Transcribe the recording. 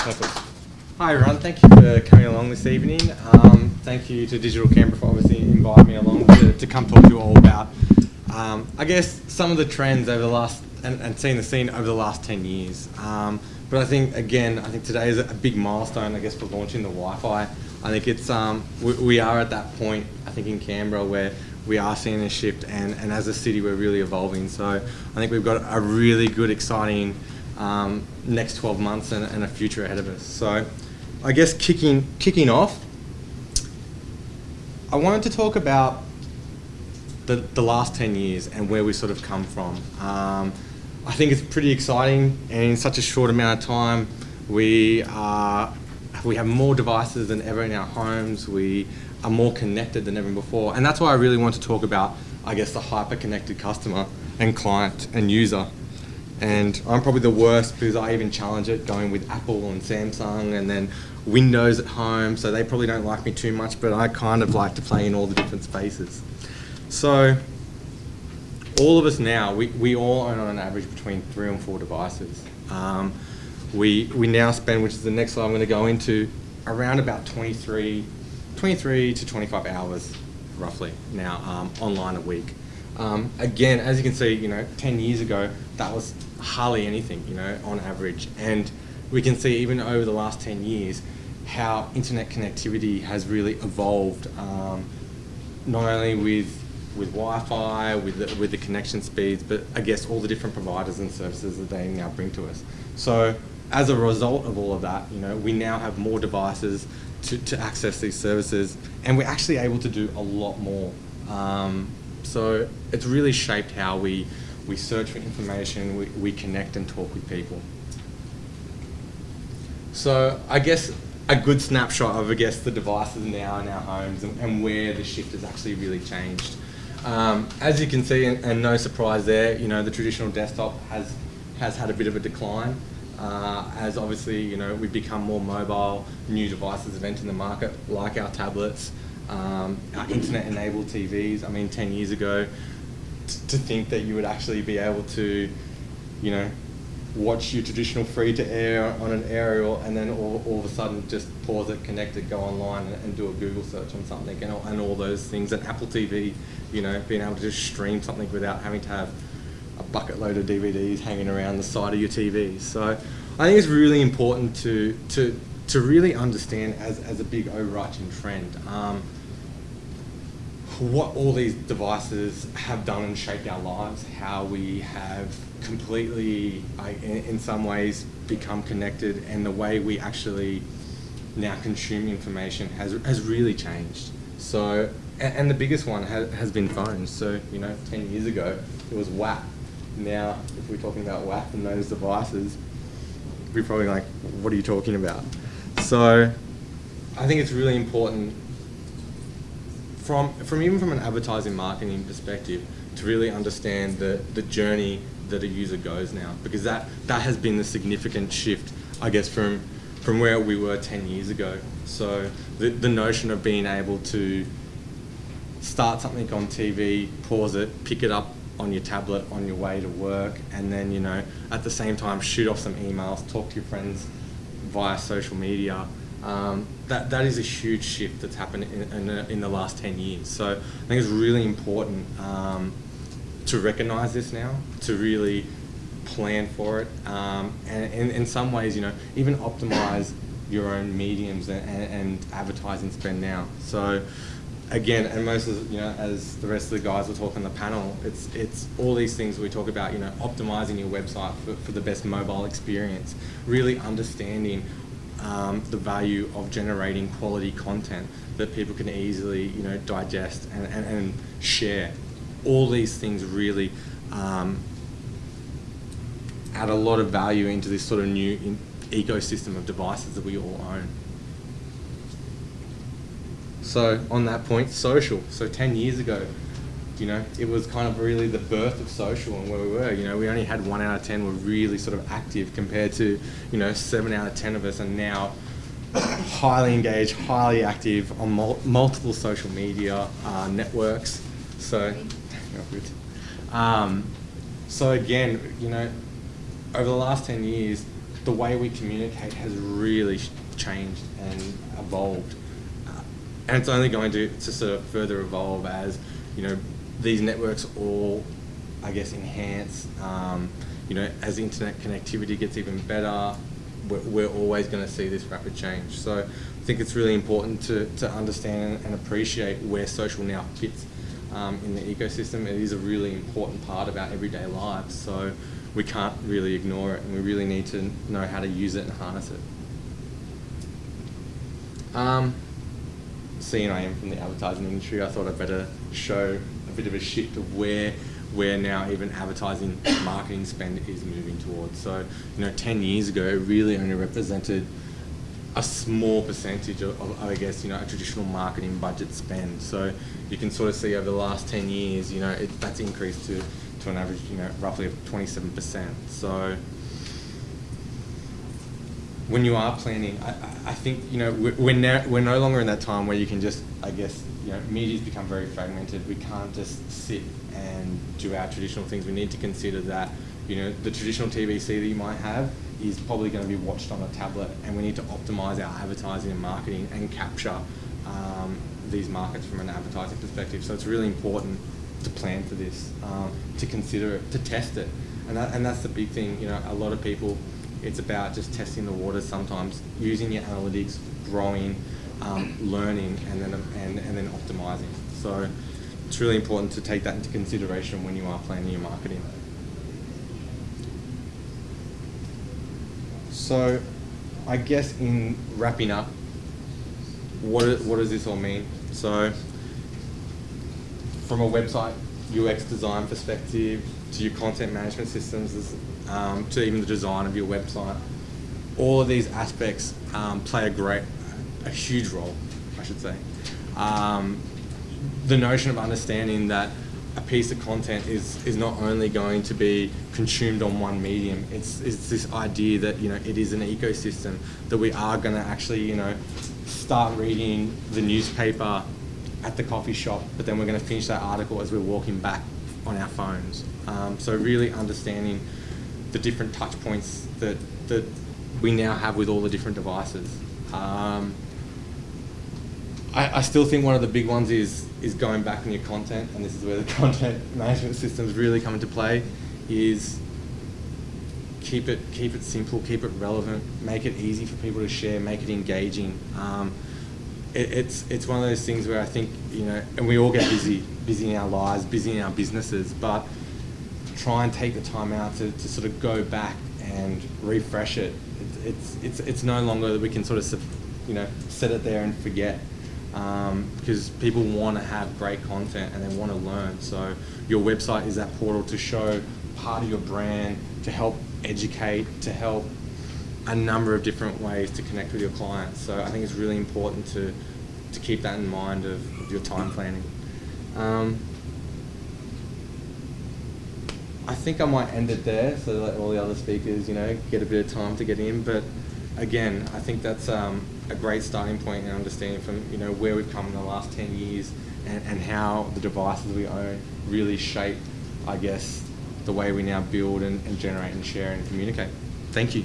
Perfect. Hi everyone, thank you for coming along this evening. Um, thank you to Digital Canberra for obviously inviting me along to, to come talk to you all about, um, I guess, some of the trends over the last, and, and seeing the scene over the last 10 years. Um, but I think, again, I think today is a big milestone, I guess, for launching the Wi-Fi. I think it's, um, we, we are at that point, I think, in Canberra where we are seeing a shift and, and as a city we're really evolving. So I think we've got a really good, exciting um, next 12 months and, and, a future ahead of us. So I guess kicking, kicking off, I wanted to talk about the, the last 10 years and where we sort of come from. Um, I think it's pretty exciting and in such a short amount of time we are we have more devices than ever in our homes. We are more connected than ever before. And that's why I really want to talk about, I guess, the hyper-connected customer and client and user. And I'm probably the worst because I even challenge it going with Apple and Samsung and then Windows at home. So they probably don't like me too much, but I kind of like to play in all the different spaces. So all of us now, we, we all own on an average between three and four devices. Um, we, we now spend, which is the next slide I'm going to go into, around about 23 23 to 25 hours roughly now um, online a week. Um, again, as you can see, you know, 10 years ago, that was hardly anything, you know, on average. And we can see even over the last 10 years how internet connectivity has really evolved, um, not only with with Wi-Fi, with the, with the connection speeds, but I guess all the different providers and services that they now bring to us. So as a result of all of that, you know, we now have more devices to, to access these services, and we're actually able to do a lot more. Um, so it's really shaped how we, we search for information, we, we connect and talk with people. So I guess a good snapshot of, I guess, the devices now in our homes and, and where the shift has actually really changed. Um, as you can see, and, and, no surprise there, you know, the traditional desktop has, has had a bit of a decline uh, as obviously you know we've become more mobile, new devices have entered the market, like our tablets, um, internet-enabled TVs. I mean, 10 years ago, to think that you would actually be able to, you know, watch your traditional free-to-air on an aerial and then all, all of a sudden just pause it, connect it, go online and, and do a Google search on something and all, and all those things. And Apple TV, you know, being able to just stream something without having to have a bucket load of DVDs hanging around the side of your TV. So I think it's really important to, to, to really understand as, as a big overarching trend um, what all these devices have done and shaped our lives, how we have completely, in, some ways, become connected and the way we actually now consume information has, has really changed. So, and, the biggest one has, has been phones. So, you know, 10 years ago, it was WAP now, if we're talking about WAP and those devices, we're probably like, what are you talking about? So I think it's really important from, from even from an advertising marketing perspective to really understand the, the journey that a user goes now because that, that has been the significant shift, I guess, from, from where we were 10 years ago. So the, the notion of being able to start something on TV, pause it, pick it up on your tablet on your way to work and then you know at the same time shoot off some emails talk to your friends via social media um, that that is a huge shift that's happened in, in, the, in, the last 10 years so I think it's really important um, to recognize this now to really plan for it um, and in, in some ways you know even optimize your own mediums and, and, and advertising spend now so again, and most of you know, as the rest of the guys will talk on the panel, it's it's all these things we talk about. You know, optimizing your website for, for the best mobile experience, really understanding um, the value of generating quality content that people can easily you know digest and, and, and share. All these things really um, add a lot of value into this sort of new ecosystem of devices that we all own. So on that point, social. So 10 years ago, you know, it was kind of really the birth of social and where we were. You know, we only had one out of 10 were really sort of active compared to, you know, seven out of 10 of us are now highly engaged, highly active on mul multiple social media uh, networks. So, um, so again, you know, over the last 10 years, the way we communicate has really changed and evolved. Uh, and it's only going to, to sort of further evolve as, you know, these networks all, I guess, enhance. Um, you know, as internet connectivity gets even better, we're, we're always going to see this rapid change. So I think it's really important to, to understand and appreciate where social now fits um, in the ecosystem. It is a really important part of our everyday lives. So we can't really ignore it and we really need to know how to use it and harness it. Um, seeing I am from the advertising industry, I thought I'd better show a bit of a shift of where where now even advertising marketing spend is moving towards. So, you know, 10 years ago, it really only represented a small percentage of, of, I guess, you know, a traditional marketing budget spend. So you can sort of see over the last 10 years, you know, it, that's increased to, to an average, you know, roughly of 27%. So when you are planning, I, I think, you know, we're, no, we're no longer in that time where you can just, I guess, you know, media's become very fragmented. We can't just sit and do our traditional things. We need to consider that, you know, the traditional TVC that you might have is probably going to be watched on a tablet, and we need to optimize our advertising and marketing and capture um, these markets from an advertising perspective. So it's really important to plan for this, um, to consider it, to test it, and that, and that's the big thing. You know, a lot of people, it's about just testing the waters sometimes, using your analytics, growing, um, learning, and then and, and then optimizing. So it's really important to take that into consideration when you are planning your marketing. So, I guess in wrapping up, what, what does this all mean? So, from a website UX design perspective to your content management systems um, to even the design of your website, all of these aspects um, play a great, a huge role, I should say. Um, the notion of understanding that a piece of content is, is not only going to be consumed on one medium, it's, it's this idea that, you know, it is an ecosystem, that we are going to actually, you know, start reading the newspaper at the coffee shop, but then we're going to finish that article as we're walking back on our phones. Um, so really understanding the different touch points that, that we now have with all the different devices. Um, I, I still think one of the big ones is is going back on your content, and this is where the content management systems really come into play, is keep it keep it simple, keep it relevant, make it easy for people to share, make it engaging. Um, it, it's it's one of those things where I think you know, and we all get busy, busy in our lives, busy in our businesses, but try and take the time out to, to sort of go back and refresh it. It's, it's it's it's no longer that we can sort of you know set it there and forget um, because people want to have great content and they want to learn. So your website is that portal to show part of your brand, to help educate, to help a number of different ways to connect with your clients. So I think it's really important to, to keep that in mind of, of your time planning. Um, I think I might end it there so that all the other speakers, you know, get a bit of time to get in. But again, I think that's um, a great starting point and understanding from you know where we've come in the last 10 years and, and how the devices we own really shape, I guess, the way we now build and, and generate and share and communicate. Thank you.